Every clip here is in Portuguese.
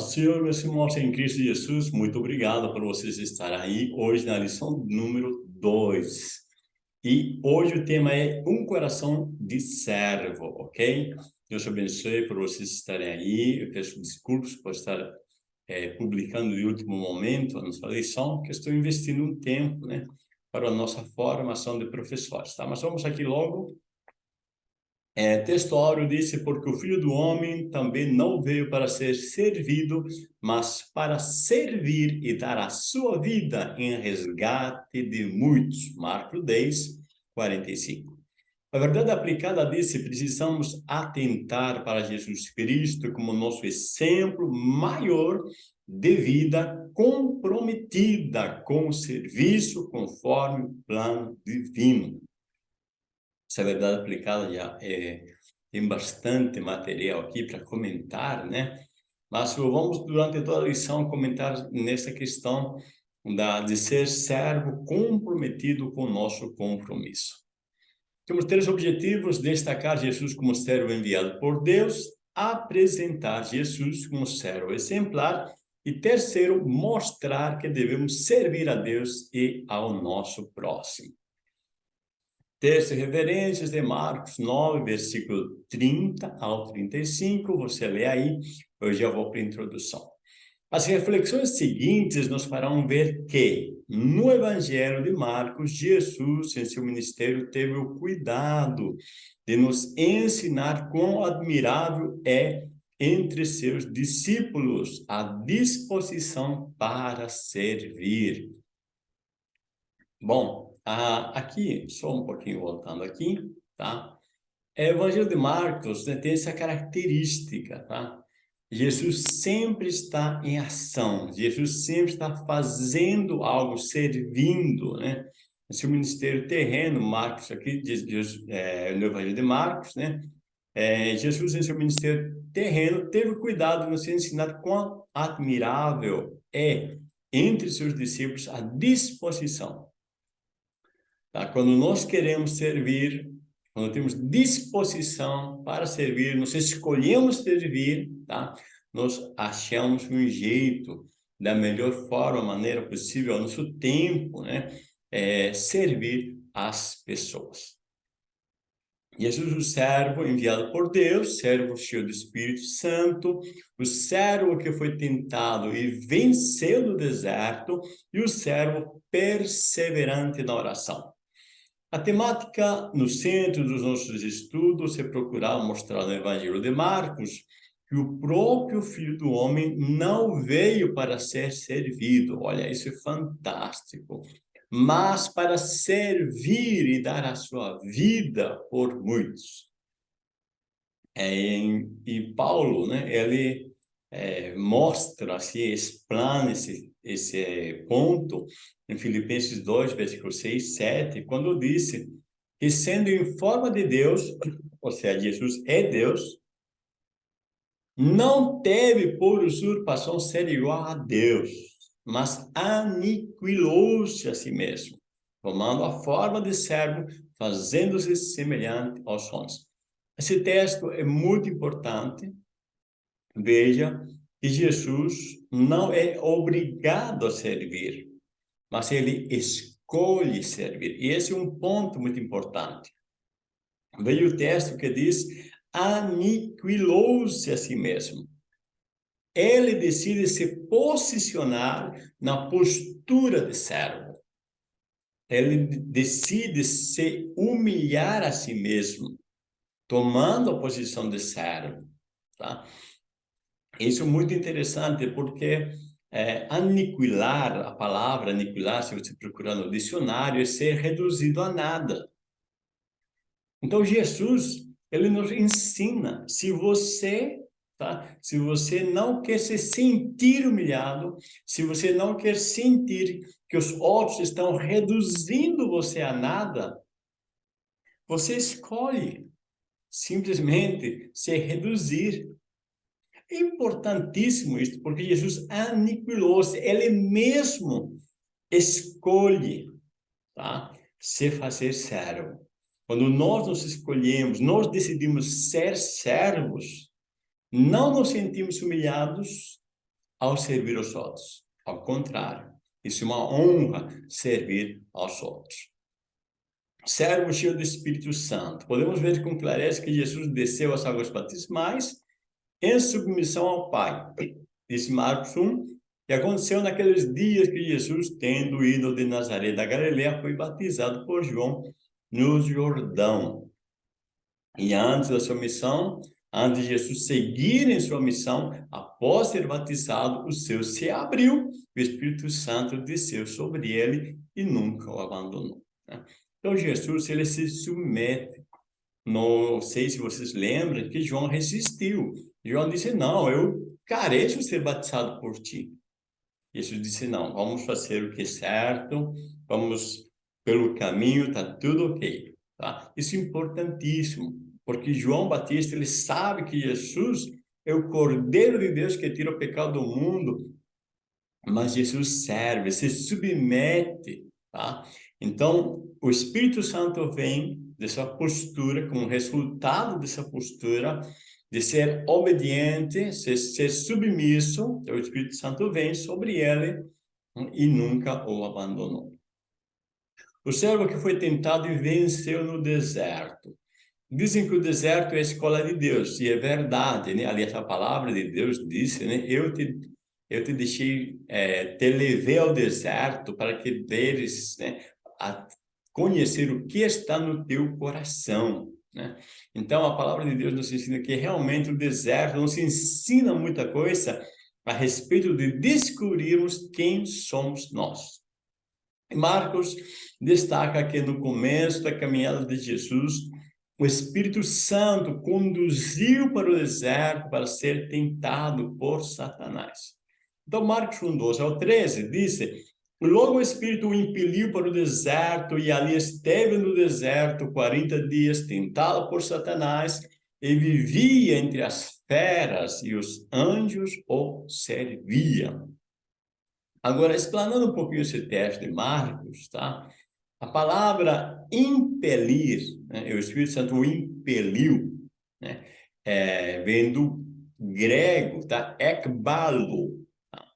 Senhor, meus irmãos em Cristo Jesus, muito obrigado por vocês estarem aí hoje na lição número 2. E hoje o tema é um coração de servo, ok? Deus abençoe por vocês estarem aí. Eu peço desculpas por estar é, publicando de último momento a nossa lição, que estou investindo um tempo, né, para a nossa formação de professores, tá? Mas vamos aqui logo é, texto áureo disse, porque o Filho do Homem também não veio para ser servido, mas para servir e dar a sua vida em resgate de muitos. Marcos 10, 45. A verdade aplicada disse, precisamos atentar para Jesus Cristo como nosso exemplo maior de vida comprometida com o serviço conforme o plano divino verdade aplicada já é, tem bastante material aqui para comentar, né? Mas vamos, durante toda a lição, comentar nessa questão da, de ser servo comprometido com o nosso compromisso. Temos três objetivos, destacar Jesus como servo enviado por Deus, apresentar Jesus como servo exemplar e terceiro, mostrar que devemos servir a Deus e ao nosso próximo. Texto referências de Marcos 9, versículo 30 ao 35, você lê aí, eu já vou para a introdução. As reflexões seguintes nos farão ver que, no Evangelho de Marcos, Jesus, em seu ministério, teve o cuidado de nos ensinar quão admirável é entre seus discípulos a disposição para servir. Bom, ah, aqui, só um pouquinho voltando aqui, tá? O Evangelho de Marcos né, tem essa característica, tá? Jesus sempre está em ação, Jesus sempre está fazendo algo, servindo, né? Esse ministério terreno, Marcos aqui, diz, é, no Evangelho de Marcos, né? É, Jesus, em seu ministério terreno, teve cuidado de nos ensinar quão admirável é, entre seus discípulos, a disposição Tá? Quando nós queremos servir, quando temos disposição para servir, nós escolhemos servir, tá? nós achamos um jeito, da melhor forma, maneira possível, ao nosso tempo, né? É, servir as pessoas. Jesus, o servo enviado por Deus, servo cheio do Espírito Santo, o servo que foi tentado e venceu no deserto, e o servo perseverante na oração. A temática no centro dos nossos estudos é procurar mostrar no Evangelho de Marcos que o próprio Filho do Homem não veio para ser servido. Olha, isso é fantástico. Mas para servir e dar a sua vida por muitos. É, e Paulo, né, ele é, mostra, assim, explana esse esse ponto em Filipenses 2, versículo 6, 7, quando disse que sendo em forma de Deus, ou seja, Jesus é Deus, não teve por usurpação ser igual a Deus, mas aniquilou-se a si mesmo, tomando a forma de servo, fazendo-se semelhante aos homens. Esse texto é muito importante. Veja que Jesus não é obrigado a servir, mas ele escolhe servir. E esse é um ponto muito importante. Veio o texto que diz, aniquilou-se a si mesmo. Ele decide se posicionar na postura de servo. Ele decide se humilhar a si mesmo, tomando a posição de servo. Tá? Isso é muito interessante porque é, aniquilar, a palavra aniquilar, se você procurar no dicionário, é ser reduzido a nada. Então, Jesus, ele nos ensina, se você, tá? Se você não quer se sentir humilhado, se você não quer sentir que os outros estão reduzindo você a nada, você escolhe simplesmente se reduzir é importantíssimo isso, porque Jesus aniquilou-se, ele mesmo escolhe tá? se fazer servo. Quando nós nos escolhemos, nós decidimos ser servos, não nos sentimos humilhados, ao servir os outros. Ao contrário, isso é uma honra servir aos outros. Servo cheio do Espírito Santo. Podemos ver com clareza que Jesus desceu às águas batismais em submissão ao Pai. Disse Marcos 1, e aconteceu naqueles dias que Jesus, tendo ido de Nazaré da Galileia, foi batizado por João no Jordão. E antes da sua missão, antes de Jesus seguir em sua missão, após ser batizado, o céu se abriu, o Espírito Santo desceu sobre ele e nunca o abandonou. Né? Então, Jesus, ele se submete. Não sei se vocês lembram que João resistiu. João disse, não, eu careço ser batizado por ti. Jesus disse, não, vamos fazer o que é certo, vamos pelo caminho, tá tudo ok. Tá? Isso é importantíssimo, porque João Batista, ele sabe que Jesus é o Cordeiro de Deus que tira o pecado do mundo, mas Jesus serve, se submete, tá? Então, o Espírito Santo vem dessa postura, como resultado dessa postura, de ser obediente, ser, ser submisso, o Espírito Santo vem sobre ele e nunca o abandonou. O servo que foi tentado e venceu no deserto. Dizem que o deserto é a escola de Deus, e é verdade, né? Ali essa palavra de Deus disse, né? Eu te, eu te deixei, é, te levei ao deserto para que veres, né? A conhecer o que está no teu coração. Né? Então, a palavra de Deus nos ensina que realmente o deserto nos ensina muita coisa a respeito de descobrirmos quem somos nós. Marcos destaca que no começo da caminhada de Jesus, o Espírito Santo conduziu para o deserto para ser tentado por Satanás. Então, Marcos 1, 12 ao 13, diz Logo o Espírito o impeliu para o deserto, e ali esteve no deserto 40 dias, tentado por Satanás, e vivia entre as feras, e os anjos o serviam. Agora, explanando um pouquinho esse texto de Marcos, tá? A palavra impelir, né? o Espírito Santo o impeliu, né? É, vem do grego, tá? Ekbalo, tá?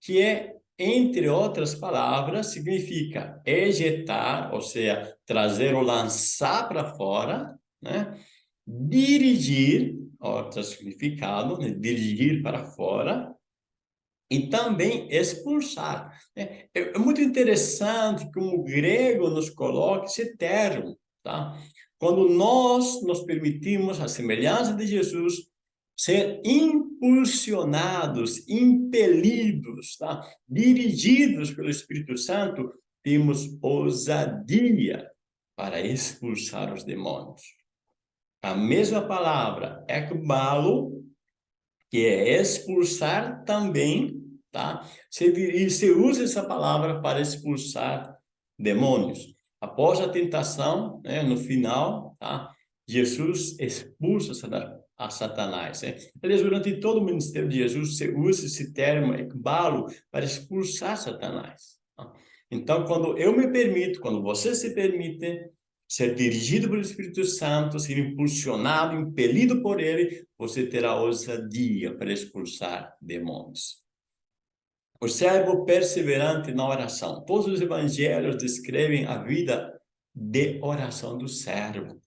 que é entre outras palavras, significa ejetar, ou seja, trazer ou lançar para fora, né? dirigir, outro significado, né? dirigir para fora, e também expulsar. É, é muito interessante como o grego nos coloca esse termo, tá? Quando nós nos permitimos, a semelhança de Jesus, ser impulsionados, impelidos, tá? dirigidos pelo Espírito Santo, temos ousadia para expulsar os demônios. A mesma palavra, ekbalo, que é expulsar também, tá? Se, se usa essa palavra para expulsar demônios. Após a tentação, né, no final, tá? Jesus expulsa a Satanás. Né? Aliás, durante todo o ministério de Jesus, você usa esse termo, ekbalo, para expulsar Satanás. Tá? Então, quando eu me permito, quando você se permite ser dirigido pelo Espírito Santo, ser impulsionado, impelido por ele, você terá ousadia para expulsar demônios. O servo perseverante na oração. Todos os evangelhos descrevem a vida de oração do servo.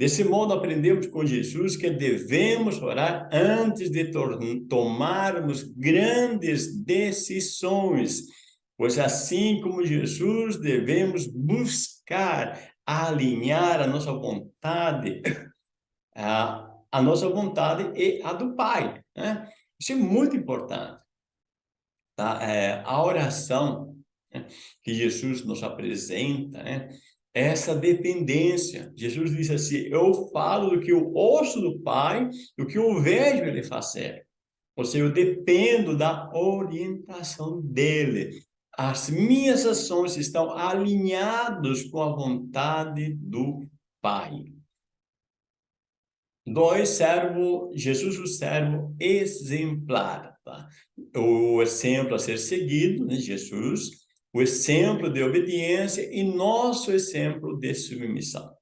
Desse modo, aprendemos com Jesus que devemos orar antes de tomarmos grandes decisões, pois assim como Jesus, devemos buscar alinhar a nossa vontade, a, a nossa vontade e a do Pai. Né? Isso é muito importante. Tá? É, a oração né, que Jesus nos apresenta, né? Essa dependência. Jesus disse assim, eu falo do que eu ouço do Pai, do que eu vejo Ele fazer. Ou seja, eu dependo da orientação dEle. As minhas ações estão alinhadas com a vontade do Pai. Dois, servo, Jesus o servo exemplar. Tá? O exemplo a ser seguido, né, Jesus, o exemplo de obediência e nosso exemplo de submissão.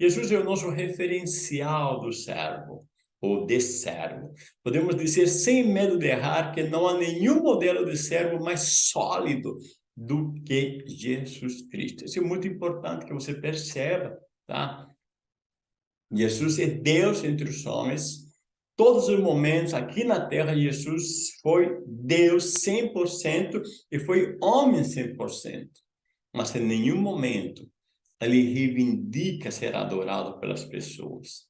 Jesus é o nosso referencial do servo. ou de servo. Podemos dizer sem medo de errar que não há nenhum modelo de servo mais sólido do que Jesus Cristo. Isso é muito importante que você perceba, tá? Jesus é Deus entre os homens. Todos os momentos aqui na terra, Jesus foi Deus 100% e foi homem 100%. Mas em nenhum momento ele reivindica ser adorado pelas pessoas.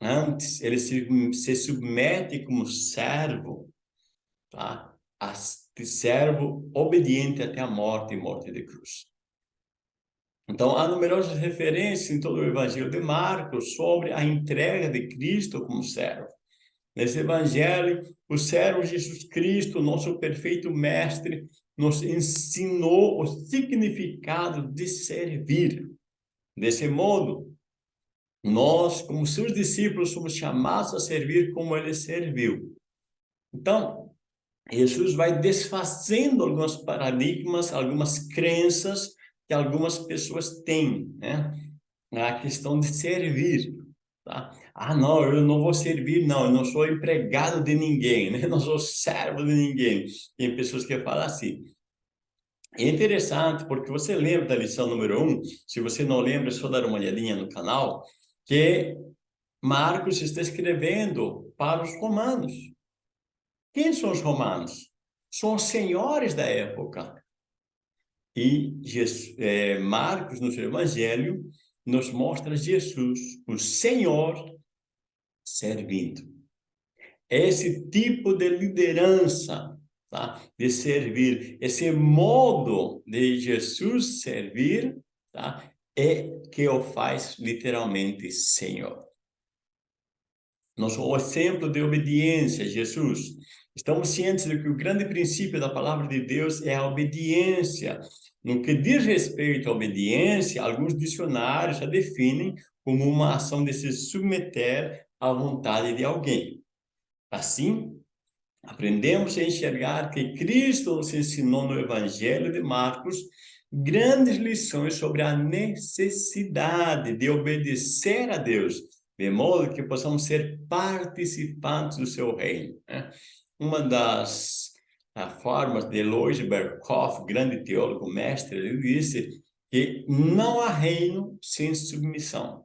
Antes, ele se, se submete como servo, tá? A, servo obediente até a morte e morte de cruz. Então, há numerosas referências em todo o Evangelho de Marcos sobre a entrega de Cristo como servo. Nesse Evangelho, o servo Jesus Cristo, nosso perfeito mestre, nos ensinou o significado de servir. Desse modo, nós, como seus discípulos, somos chamados a servir como ele serviu. Então, Jesus vai desfazendo alguns paradigmas, algumas crenças que algumas pessoas têm, né? A questão de servir, tá? Ah, não, eu não vou servir, não, eu não sou empregado de ninguém, né? Eu não sou servo de ninguém. Tem pessoas que falam assim. É interessante, porque você lembra da lição número um, se você não lembra, é só dar uma olhadinha no canal, que Marcos está escrevendo para os romanos. Quem são os romanos? São os senhores da época. E Jesus, é, Marcos, no seu evangelho, nos mostra Jesus, o Senhor, servindo. Esse tipo de liderança, tá? de servir, esse modo de Jesus servir, tá? é que o faz literalmente Senhor. Nosso exemplo de obediência, Jesus. Estamos cientes de que o grande princípio da palavra de Deus é a obediência. No que diz respeito à obediência, alguns dicionários a definem como uma ação de se submeter à vontade de alguém. Assim, aprendemos a enxergar que Cristo nos ensinou no Evangelho de Marcos grandes lições sobre a necessidade de obedecer a Deus, de modo que possamos ser participantes do seu reino. Né? Uma das formas de Lois Berkhoff, grande teólogo mestre, ele disse que não há reino sem submissão.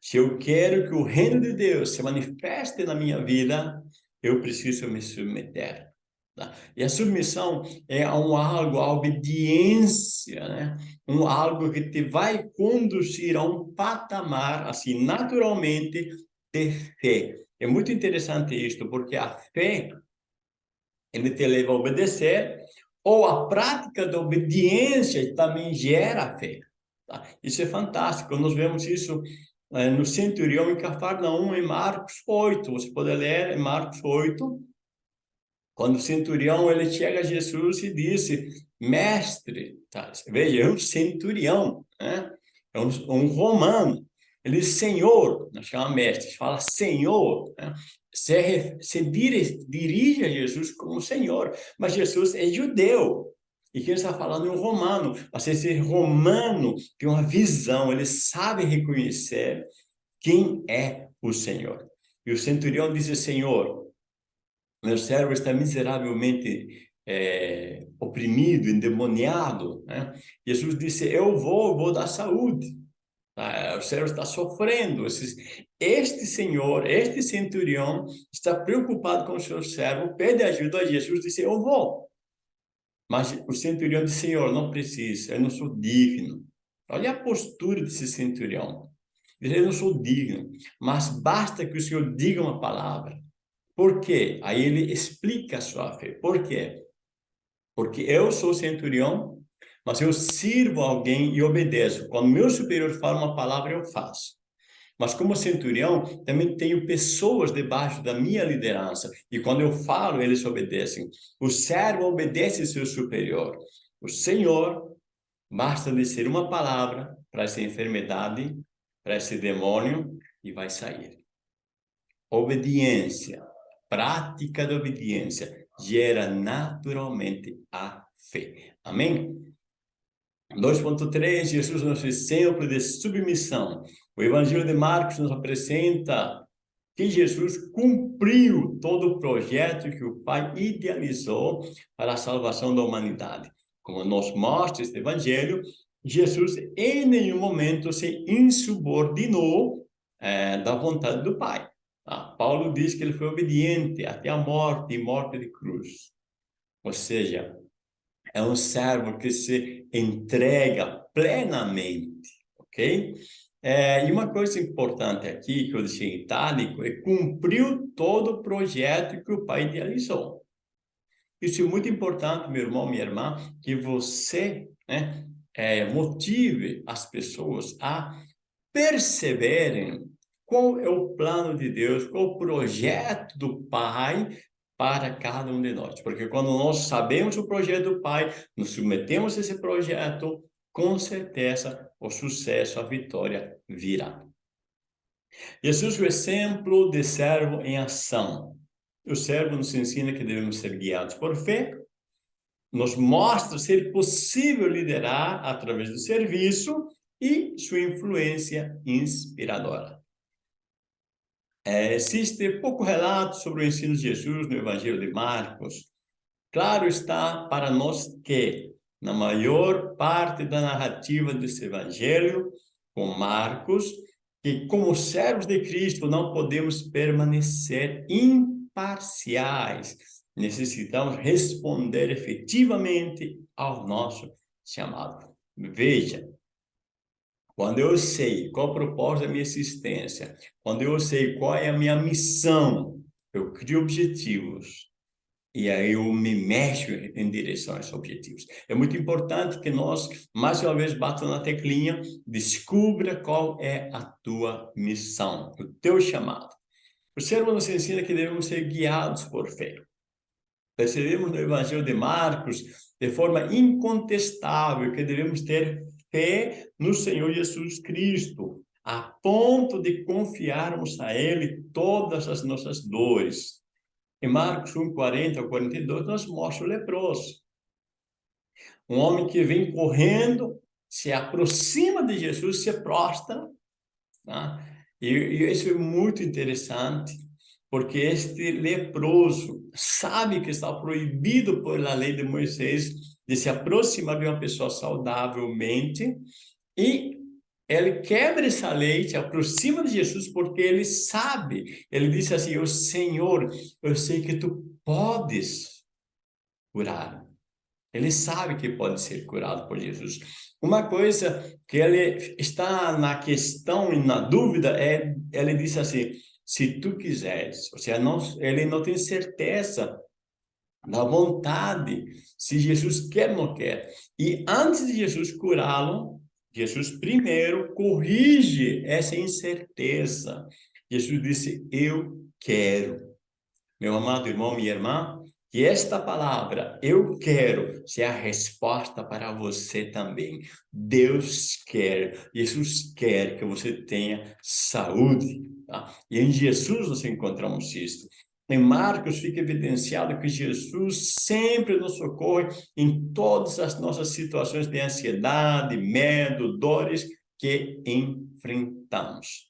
Se eu quero que o reino de Deus se manifeste na minha vida, eu preciso me submeter. Tá? E a submissão é um algo, a obediência, né? um algo que te vai conduzir a um patamar, assim, naturalmente, de fé. É muito interessante isto, porque a fé, ele te leva a obedecer, ou a prática da obediência também gera fé. Tá? Isso é fantástico, nós vemos isso é, no centurião em Cafarnaum, em Marcos 8, você pode ler em Marcos 8, quando o centurião ele chega a Jesus e disse, mestre, tá? veja, é um centurião, né? é um, um romano, ele diz senhor, não chama mestre, fala senhor, né? se, se dirige, dirige a Jesus como senhor, mas Jesus é judeu, e quem está falando é um romano, mas esse romano tem uma visão, ele sabe reconhecer quem é o Senhor. E o centurião disse, Senhor, meu servo está miseravelmente é, oprimido, endemoniado. Né? Jesus disse, eu vou, vou dar saúde. Tá? O servo está sofrendo. Este senhor, este centurião, está preocupado com o seu servo, pede ajuda a Jesus, disse, eu vou. Mas o centurião disse, Senhor, não precisa, eu não sou digno. Olha a postura desse centurião. Eu não sou digno, mas basta que o Senhor diga uma palavra. Por quê? Aí ele explica a sua fé. Por quê? Porque eu sou centurião, mas eu sirvo alguém e obedeço. Quando meu superior fala uma palavra, eu faço. Mas como centurião, também tenho pessoas debaixo da minha liderança. E quando eu falo, eles obedecem. O servo obedece seu superior. O Senhor, basta dizer uma palavra para essa enfermidade, para esse demônio, e vai sair. Obediência, prática da obediência, gera naturalmente a fé. Amém? 2.3, Jesus nos exemplo de submissão. O Evangelho de Marcos nos apresenta que Jesus cumpriu todo o projeto que o Pai idealizou para a salvação da humanidade. Como nos mostra este evangelho, Jesus em nenhum momento se insubordinou é, da vontade do Pai. Ah, Paulo diz que ele foi obediente até a morte e morte de cruz. Ou seja, é um servo que se entrega plenamente, ok? É, e uma coisa importante aqui, que eu deixei em itálico, é cumpriu todo o projeto que o pai idealizou. Isso é muito importante, meu irmão, minha irmã, que você né, é, motive as pessoas a perceberem qual é o plano de Deus, qual o projeto do Pai para cada um de nós. Porque quando nós sabemos o projeto do Pai, nos submetemos a esse projeto, com certeza o sucesso, a vitória virá. Jesus o exemplo de servo em ação. O servo nos ensina que devemos ser guiados por fé, nos mostra ser possível liderar através do serviço e sua influência inspiradora. É, existe pouco relato sobre o ensino de Jesus no Evangelho de Marcos. Claro está para nós que, na maior parte da narrativa desse Evangelho, com Marcos, que como servos de Cristo não podemos permanecer imparciais. Necessitamos responder efetivamente ao nosso chamado. Veja, quando eu sei qual o propósito da minha existência, quando eu sei qual é a minha missão, eu crio objetivos e aí eu me mexo em direção a esses objetivos. É muito importante que nós, mais uma vez, batam na teclinha, descubra qual é a tua missão, o teu chamado. O servo nos ensina que devemos ser guiados por fé. Percebemos no Evangelho de Marcos, de forma incontestável, que devemos ter fé no Senhor Jesus Cristo, a ponto de confiarmos a Ele todas as nossas dores. Em Marcos 1, 40 ao 42, nós mostra o leproso. Um homem que vem correndo, se aproxima de Jesus, se prostra. Tá? E, e isso é muito interessante, porque este leproso sabe que está proibido pela lei de Moisés de se aproximar de uma pessoa saudavelmente e ele quebra essa lei, se aproxima de Jesus porque ele sabe, ele disse assim, o Senhor, eu sei que tu podes curar. Ele sabe que pode ser curado por Jesus. Uma coisa que ele está na questão e na dúvida é, ele disse assim, se tu quiseres, ou seja, não, ele não tem certeza da vontade, se Jesus quer ou não quer. E antes de Jesus curá-lo, Jesus primeiro corrige essa incerteza. Jesus disse, eu quero. Meu amado irmão, minha irmã, que esta palavra, eu quero, seja a resposta para você também. Deus quer, Jesus quer que você tenha saúde. Tá? E em Jesus nós encontramos isso. Em Marcos fica evidenciado que Jesus sempre nos socorre em todas as nossas situações de ansiedade, medo, dores que enfrentamos.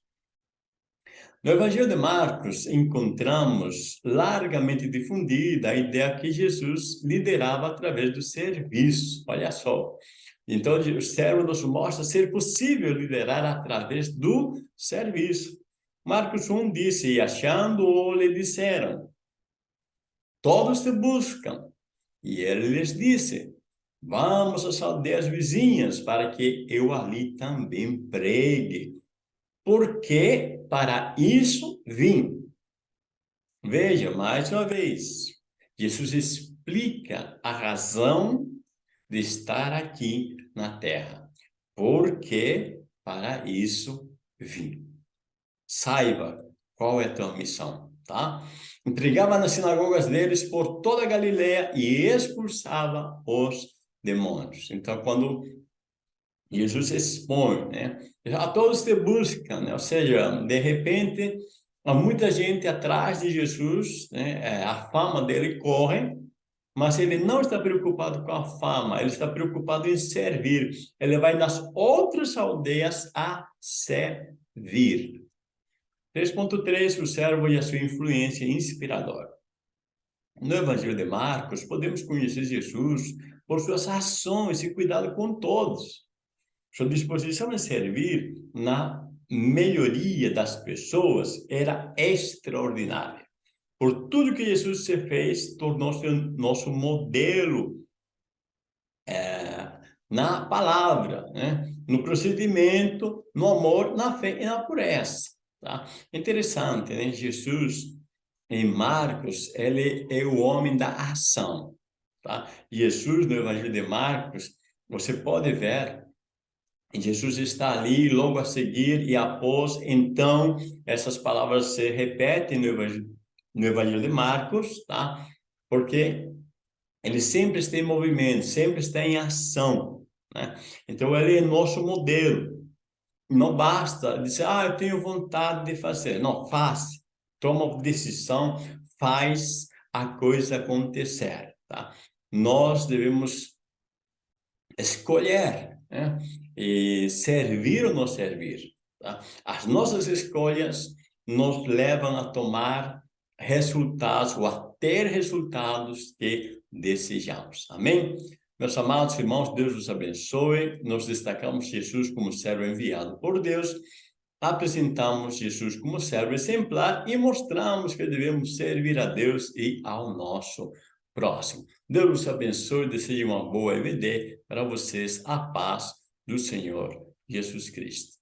No Evangelho de Marcos, encontramos largamente difundida a ideia que Jesus liderava através do serviço. Olha só. Então, o servo nos mostra ser possível liderar através do serviço. Marcos 1 disse, e achando-o lhe disseram, todos te buscam. E ele lhes disse, vamos às aldeias vizinhas para que eu ali também pregue. Porque para isso vim. Veja, mais uma vez, Jesus explica a razão de estar aqui na terra. Porque para isso vim saiba qual é a tua missão, tá? Entregava nas sinagogas deles por toda a Galileia e expulsava os demônios. Então, quando Jesus expõe, né? A todos te buscam, né? Ou seja, de repente, há muita gente atrás de Jesus, né? É, a fama dele corre, mas ele não está preocupado com a fama, ele está preocupado em servir. Ele vai nas outras aldeias a servir. 3.3, o servo e a sua influência inspiradora. No Evangelho de Marcos, podemos conhecer Jesus por suas ações e cuidado com todos. Sua disposição em servir na melhoria das pessoas era extraordinária. Por tudo que Jesus se fez, tornou-se nosso modelo é, na palavra, né? no procedimento, no amor, na fé e na pureza. Tá? Interessante, né? Jesus, em Marcos, ele é o homem da ação. Tá? Jesus, no Evangelho de Marcos, você pode ver Jesus está ali logo a seguir e após, então, essas palavras se repetem no Evangelho, no Evangelho de Marcos, tá? Porque ele sempre está em movimento, sempre está em ação, né? Então, ele é nosso modelo. Não basta dizer, ah, eu tenho vontade de fazer. Não, faz. Toma decisão, faz a coisa acontecer, tá? Nós devemos escolher, né? E servir ou não servir. Tá? As nossas escolhas nos levam a tomar resultados ou a ter resultados que desejamos. Amém? Meus amados irmãos, Deus os abençoe. Nós destacamos Jesus como servo enviado por Deus, apresentamos Jesus como servo exemplar e mostramos que devemos servir a Deus e ao nosso próximo. Deus os abençoe, desejo uma boa EVD para vocês, a paz do Senhor Jesus Cristo.